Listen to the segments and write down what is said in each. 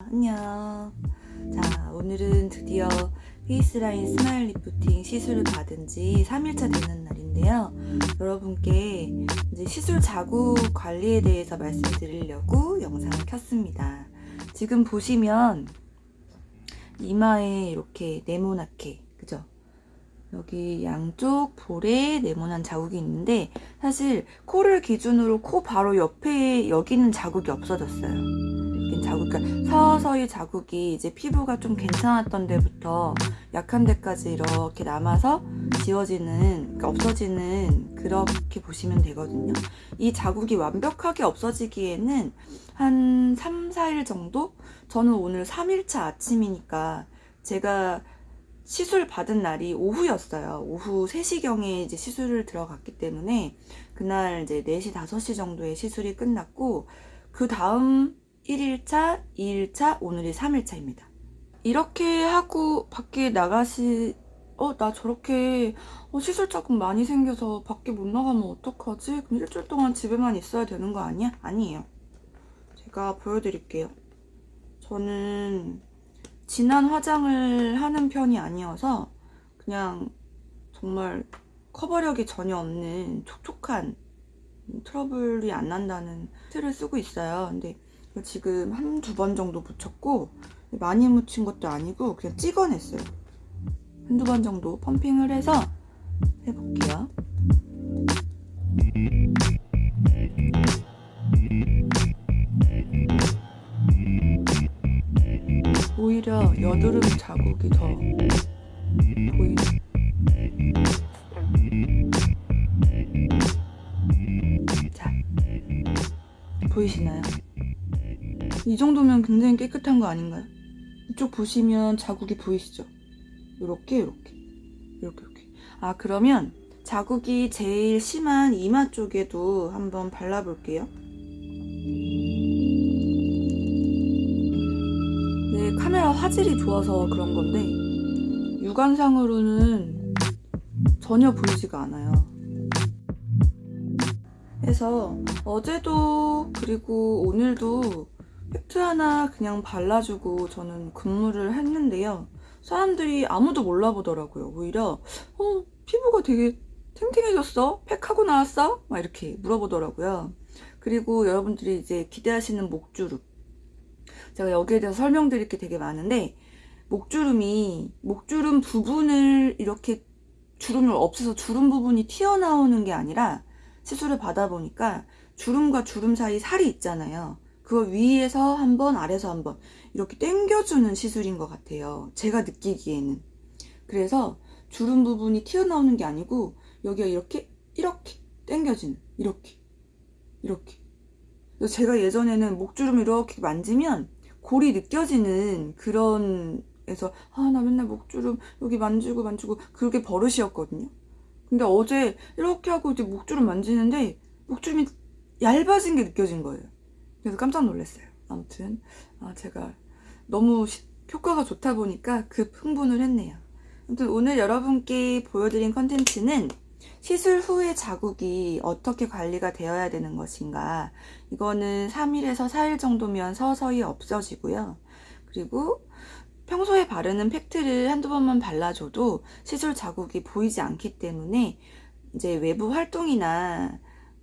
안녕. 자 오늘은 드디어 페이스라인 스마일 리프팅 시술을 받은 지 3일차 되는 날인데요. 여러분께 이제 시술 자국 관리에 대해서 말씀드리려고 영상을 켰습니다. 지금 보시면 이마에 이렇게 네모나게 그죠? 여기 양쪽 볼에 네모난 자국이 있는데 사실 코를 기준으로 코 바로 옆에 여기는 자국이 없어졌어요 그러니까 서서히 자국이 이제 피부가 좀 괜찮았던 데부터 약한 데까지 이렇게 남아서 지워지는, 그러니까 없어지는 그렇게 보시면 되거든요. 이 자국이 완벽하게 없어지기에는 한 3, 4일 정도? 저는 오늘 3일차 아침이니까 제가 시술 받은 날이 오후였어요. 오후 3시경에 이제 시술을 들어갔기 때문에 그날 이제 4시, 5시 정도에 시술이 끝났고 그 다음 1일차, 2일차, 오늘이 3일차입니다. 이렇게 하고 밖에 나가시 어 나 저렇게 어, 시술 자국 많이 생겨서 밖에 못 나가면 어떡하지? 그럼 일주일 동안 집에만 있어야 되는 거 아니야? 아니에요. 제가 보여드릴게요. 저는 진한 화장을 하는 편이 아니어서 그냥 정말 커버력이 전혀 없는 촉촉한 트러블이 안 난다는 틀을 쓰고 있어요. 근데 지금 한두 번 정도 묻혔고 많이 묻힌 것도 아니고 그냥 찍어냈어요. 한두 번 정도 펌핑을 해서 해볼게요. 오히려 여드름 자국이 더 보이네. 자, 보이시나요? 이 정도면 굉장히 깨끗한 거 아닌가요? 이쪽 보시면 자국이 보이시죠? 이렇게 이렇게 이렇게 이렇게 아 그러면 자국이 제일 심한 이마 쪽에도 한번 발라볼게요 네 카메라 화질이 좋아서 그런 건데 육안상으로는 전혀 보이지가 않아요 그래서 어제도 그리고 오늘도 팩트 하나 그냥 발라주고 저는 근무를 했는데요. 사람들이 아무도 몰라보더라고요. 오히려 어 피부가 되게 탱탱해졌어? 팩하고 나왔어? 막 이렇게 물어보더라고요. 그리고 여러분들이 이제 기대하시는 목주름 제가 여기에 대해서 설명드릴 게 되게 많은데 목주름이 목주름 부분을 이렇게 주름을 없애서 주름 부분이 튀어나오는 게 아니라 시술을 받아보니까 주름과 주름 사이 살이 있잖아요. 그거 위에서 한 번 아래서 한 번 이렇게 당겨주는 시술인 것 같아요. 제가 느끼기에는. 그래서 주름 부분이 튀어나오는 게 아니고 여기가 이렇게 이렇게 당겨지는 이렇게 이렇게. 그래서 제가 예전에는 목주름 이렇게 만지면 골이 느껴지는 그런 에서 아 나 맨날 목주름 여기 만지고 만지고 그게 버릇이었거든요. 근데 어제 이렇게 하고 이제 목주름 만지는데 목주름이 얇아진 게 느껴진 거예요 그래서 깜짝 놀랐어요. 아무튼 아, 제가 너무 시, 효과가 좋다 보니까 급 흥분을 했네요. 아무튼 오늘 여러분께 보여드린 컨텐츠는 시술 후의 자국이 어떻게 관리가 되어야 되는 것인가 이거는 3일에서 4일 정도면 서서히 없어지고요. 그리고 평소에 바르는 팩트를 한두 번만 발라줘도 시술 자국이 보이지 않기 때문에 이제 외부 활동이나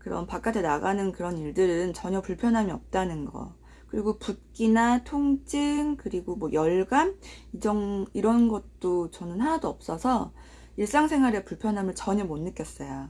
그런 바깥에 나가는 그런 일들은 전혀 불편함이 없다는 거. 그리고 붓기나 통증 그리고 뭐 열감 이정, 이런 것도 저는 하나도 없어서 일상생활에 불편함을 전혀 못 느꼈어요